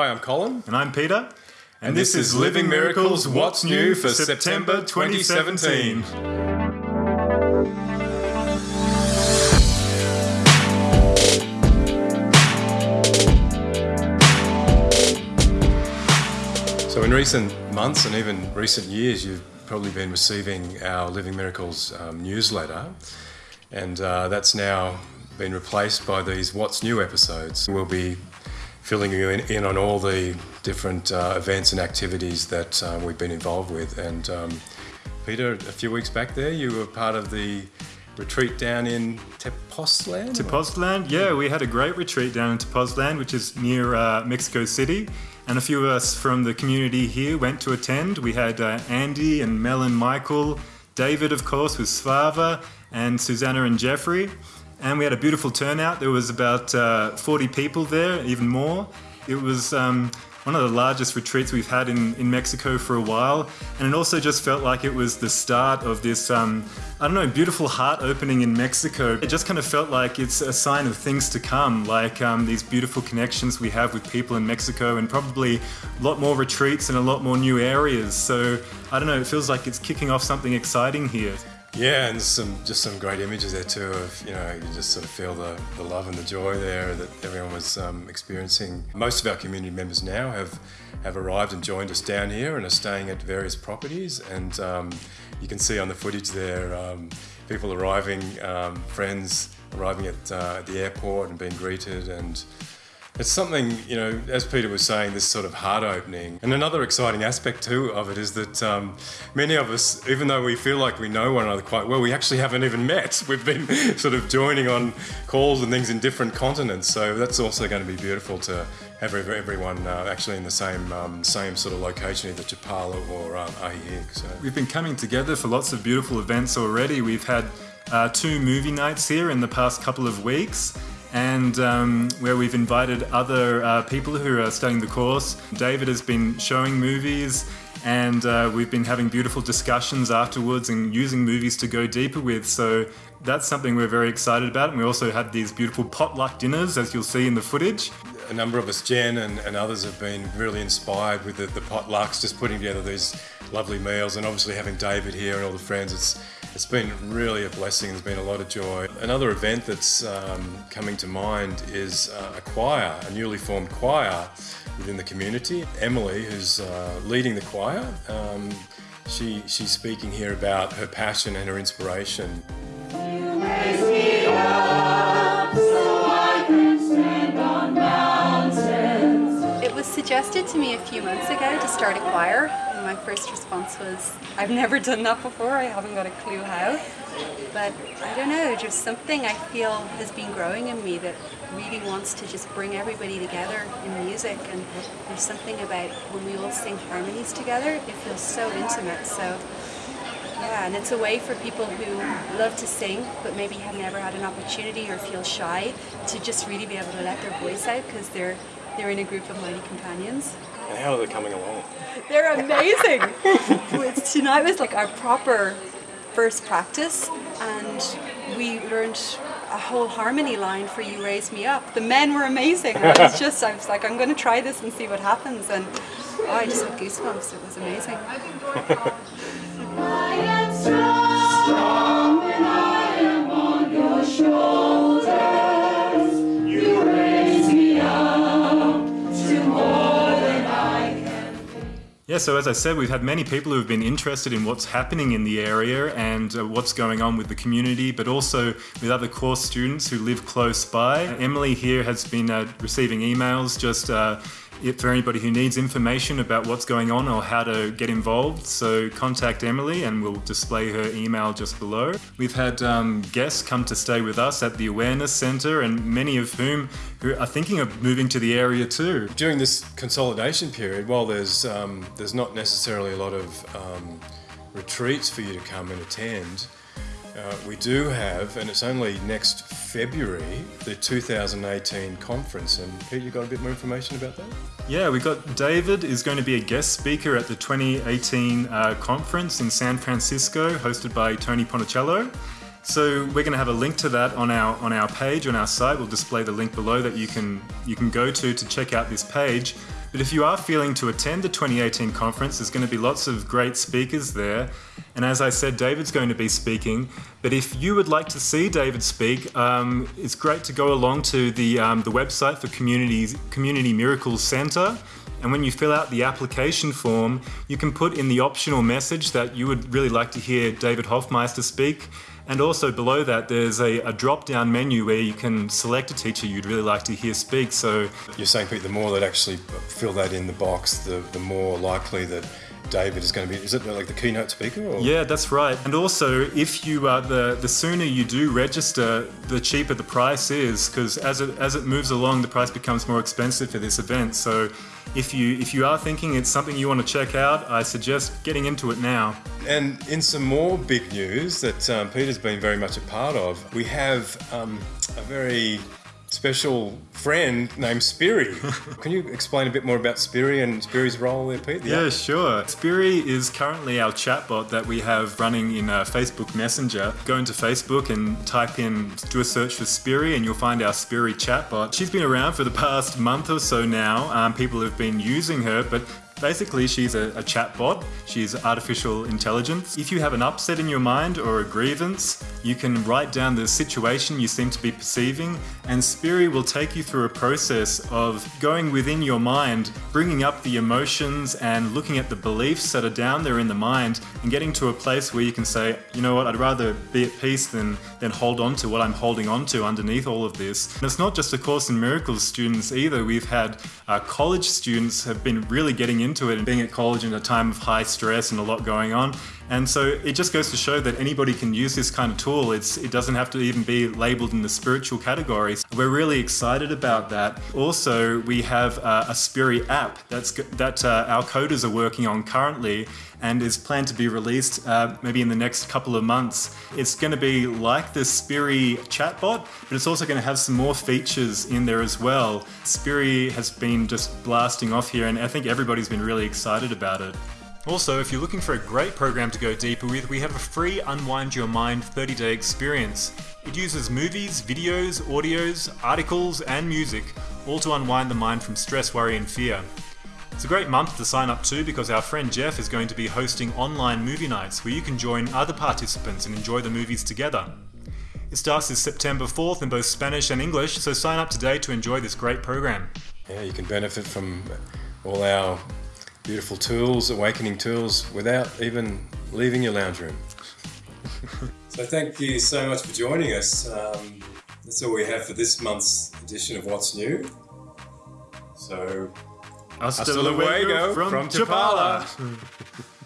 Hi, I'm Colin. And I'm Peter. And, and this, this, is Living Miracles What's New for September 2017. So, in recent months and even recent years, you've probably been receiving our Living Miracles um, newsletter, and uh, that's now been replaced by these What's New episodes. We'll be filling you in, in on all the different uh, events and activities that uh, we've been involved with. And um, Peter, a few weeks back there, you were part of the retreat down in Tepoztlan? Tepoztlan, yeah, we had a great retreat down in Tepoztlan, which is near uh, Mexico City. And a few of us from the community here went to attend. We had uh, Andy and Mel and Michael, David, of course, with Svava, and Susanna and Jeffrey and we had a beautiful turnout. There was about uh, 40 people there, even more. It was um, one of the largest retreats we've had in, in Mexico for a while, and it also just felt like it was the start of this, um, I don't know, beautiful heart opening in Mexico. It just kind of felt like it's a sign of things to come, like um, these beautiful connections we have with people in Mexico, and probably a lot more retreats and a lot more new areas. So I don't know, it feels like it's kicking off something exciting here. Yeah, and some just some great images there too. Of you know, you just sort of feel the, the love and the joy there that everyone was um, experiencing. Most of our community members now have have arrived and joined us down here and are staying at various properties. And um, you can see on the footage there, um, people arriving, um, friends arriving at, uh, at the airport and being greeted and it's something, you know, as Peter was saying, this sort of heart opening. And another exciting aspect too of it is that um, many of us, even though we feel like we know one another quite well, we actually haven't even met. We've been sort of joining on calls and things in different continents. So that's also going to be beautiful to have everyone uh, actually in the same um, same sort of location, either Chapala or um. So. We've been coming together for lots of beautiful events already. We've had uh, two movie nights here in the past couple of weeks and um, where we've invited other uh, people who are studying the course. David has been showing movies, and uh, we've been having beautiful discussions afterwards and using movies to go deeper with. So that's something we're very excited about. And we also had these beautiful potluck dinners, as you'll see in the footage. A number of us, Jen and, and others, have been really inspired with the, the potlucks, just putting together these lovely meals, and obviously having David here and all the friends. It's it's been really a blessing. There's been a lot of joy. Another event that's um, coming to mind is uh, a choir, a newly formed choir within the community. Emily, who's uh, leading the choir, um, she, she's speaking here about her passion and her inspiration. Suggested to me a few months ago to start a choir and my first response was, I've never done that before, I haven't got a clue how. But I don't know, just something I feel has been growing in me that really wants to just bring everybody together in music. And there's something about when we all sing harmonies together, it feels so intimate. So yeah, and it's a way for people who love to sing but maybe have never had an opportunity or feel shy to just really be able to let their voice out because they're they're in a group of mighty companions. And how are they coming along? They're amazing. Tonight was like our proper first practice, and we learned a whole harmony line for "You Raise Me Up." The men were amazing. I was just, I was like, I'm going to try this and see what happens, and oh, I just had goosebumps. It was amazing. Yeah, so as I said, we've had many people who have been interested in what's happening in the area and uh, what's going on with the community, but also with other course students who live close by. Emily here has been uh, receiving emails just uh, for anybody who needs information about what's going on or how to get involved, so contact Emily and we'll display her email just below. We've had um, guests come to stay with us at the Awareness Centre and many of whom who are thinking of moving to the area too. During this consolidation period, while there's, um, there's not necessarily a lot of um, retreats for you to come and attend, uh, we do have, and it's only next February, the 2018 conference. And Pete, you got a bit more information about that? Yeah, we got David is going to be a guest speaker at the 2018 uh, conference in San Francisco, hosted by Tony Ponticello. So we're going to have a link to that on our on our page on our site. We'll display the link below that you can you can go to to check out this page. But if you are feeling to attend the 2018 conference, there's going to be lots of great speakers there. And as I said, David's going to be speaking. But if you would like to see David speak, um, it's great to go along to the, um, the website for Community, Community Miracles Centre. And when you fill out the application form, you can put in the optional message that you would really like to hear David Hoffmeister speak. And also below that, there's a, a drop down menu where you can select a teacher you'd really like to hear speak. So you're saying, Pete, the more that actually fill that in the box, the, the more likely that David is going to be. Is it like the keynote speaker? Or? Yeah, that's right. And also, if you uh, the the sooner you do register, the cheaper the price is, because as it as it moves along, the price becomes more expensive for this event. So, if you if you are thinking it's something you want to check out, I suggest getting into it now. And in some more big news that um, Peter's been very much a part of, we have um, a very special friend named Spiri. Can you explain a bit more about Spiri and Spiri's role there, Pete? Yeah, sure. Spiri is currently our chatbot that we have running in uh, Facebook Messenger. Go into Facebook and type in, do a search for Spiri, and you'll find our Spiri chatbot. She's been around for the past month or so now. Um, people have been using her, but Basically, she's a, a chatbot. She's artificial intelligence. If you have an upset in your mind or a grievance, you can write down the situation you seem to be perceiving, and Spiri will take you through a process of going within your mind, bringing up the emotions and looking at the beliefs that are down there in the mind, and getting to a place where you can say, you know what, I'd rather be at peace than, than hold on to what I'm holding on to underneath all of this. And it's not just a Course in Miracles students either. We've had uh, college students have been really getting into into it and being at college in a time of high stress and a lot going on. And so it just goes to show that anybody can use this kind of tool. It's, it doesn't have to even be labeled in the spiritual categories. We're really excited about that. Also, we have uh, a Spiri app that's, that uh, our coders are working on currently and is planned to be released uh, maybe in the next couple of months. It's going to be like the Spiri chatbot, but it's also going to have some more features in there as well. Spiri has been just blasting off here, and I think everybody's been really excited about it. Also, if you're looking for a great program to go deeper with, we have a free Unwind Your Mind 30 day experience. It uses movies, videos, audios, articles, and music, all to unwind the mind from stress, worry, and fear. It's a great month to sign up to because our friend Jeff is going to be hosting online movie nights where you can join other participants and enjoy the movies together. It starts this September 4th in both Spanish and English, so sign up today to enjoy this great program. Yeah, you can benefit from all our beautiful tools, awakening tools, without even leaving your lounge room. so, thank you so much for joining us. Um, that's all we have for this month's edition of What's New. So, hasta, hasta luego from, from Chapala.